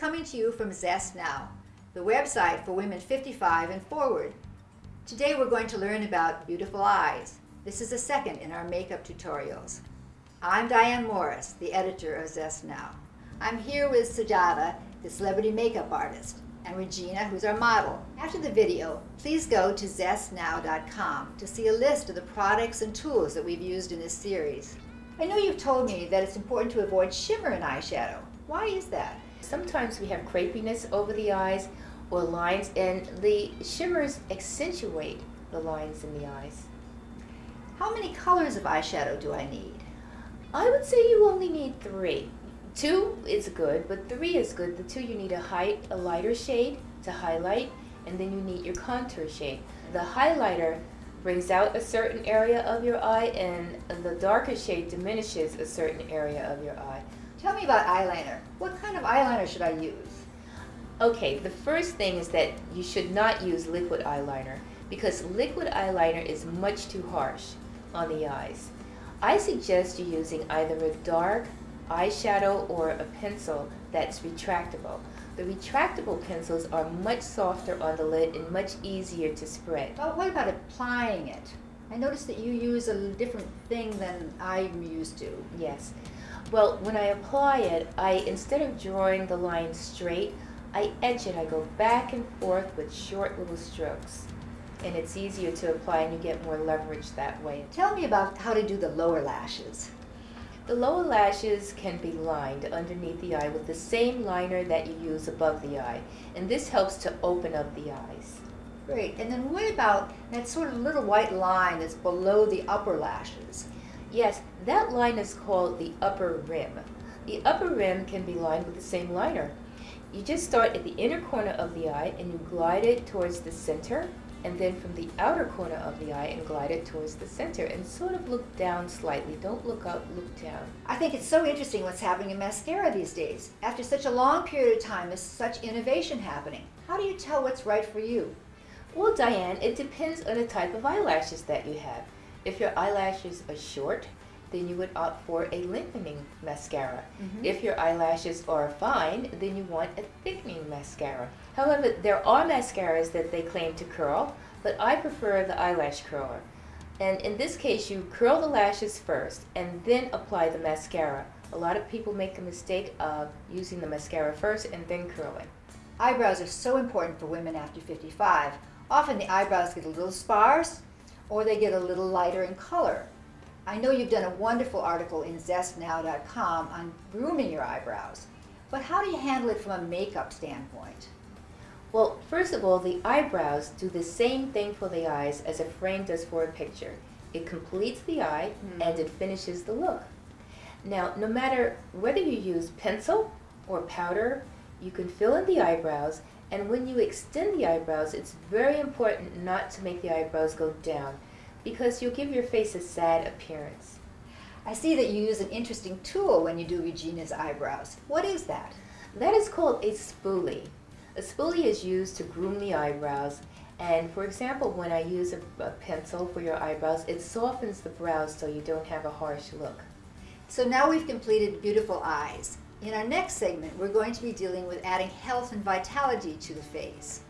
coming to you from Zest Now, the website for women 55 and forward. Today we're going to learn about beautiful eyes. This is the second in our makeup tutorials. I'm Diane Morris, the editor of Zest Now. I'm here with Sujata, the celebrity makeup artist, and Regina, who's our model. After the video, please go to zestnow.com to see a list of the products and tools that we've used in this series. I know you've told me that it's important to avoid shimmer in eyeshadow. Why is that? Sometimes we have crepiness over the eyes or lines and the shimmers accentuate the lines in the eyes. How many colors of eyeshadow do I need? I would say you only need three. Two is good, but three is good. The two you need a height, a lighter shade to highlight, and then you need your contour shade. The highlighter brings out a certain area of your eye, and the darker shade diminishes a certain area of your eye. Tell me about eyeliner. What kind of eyeliner should I use? Okay, the first thing is that you should not use liquid eyeliner because liquid eyeliner is much too harsh on the eyes. I suggest you using either a dark eyeshadow or a pencil that's retractable. The retractable pencils are much softer on the lid and much easier to spread. Well, what about applying it? I noticed that you use a different thing than I'm used to. Yes. Well, when I apply it, I instead of drawing the line straight, I edge it. I go back and forth with short little strokes. And it's easier to apply and you get more leverage that way. Tell me about how to do the lower lashes. The lower lashes can be lined underneath the eye with the same liner that you use above the eye. And this helps to open up the eyes. Great. And then what about that sort of little white line that's below the upper lashes? Yes, that line is called the upper rim. The upper rim can be lined with the same liner. You just start at the inner corner of the eye and you glide it towards the center and then from the outer corner of the eye and glide it towards the center and sort of look down slightly. Don't look up, look down. I think it's so interesting what's happening in mascara these days. After such a long period of time, there's such innovation happening. How do you tell what's right for you? Well, Diane, it depends on the type of eyelashes that you have. If your eyelashes are short, then you would opt for a lengthening mascara. Mm -hmm. If your eyelashes are fine, then you want a thickening mascara. However, there are mascaras that they claim to curl, but I prefer the eyelash curler. And in this case, you curl the lashes first and then apply the mascara. A lot of people make the mistake of using the mascara first and then curling. Eyebrows are so important for women after 55. Often the eyebrows get a little sparse or they get a little lighter in color. I know you've done a wonderful article in zestnow.com on grooming your eyebrows, but how do you handle it from a makeup standpoint? Well, first of all, the eyebrows do the same thing for the eyes as a frame does for a picture. It completes the eye mm. and it finishes the look. Now, no matter whether you use pencil or powder, you can fill in the eyebrows and when you extend the eyebrows, it's very important not to make the eyebrows go down because you'll give your face a sad appearance. I see that you use an interesting tool when you do Regina's eyebrows. What is that? That is called a spoolie. A spoolie is used to groom the eyebrows and for example when I use a, a, pencil for your eyebrows it softens the brows so you don't have a harsh look. So now we've completed beautiful eyes. In our next segment, we're going to be dealing with adding health and vitality to the face.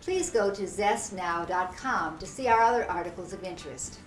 Please go to zestnow.com to see our other articles of interest.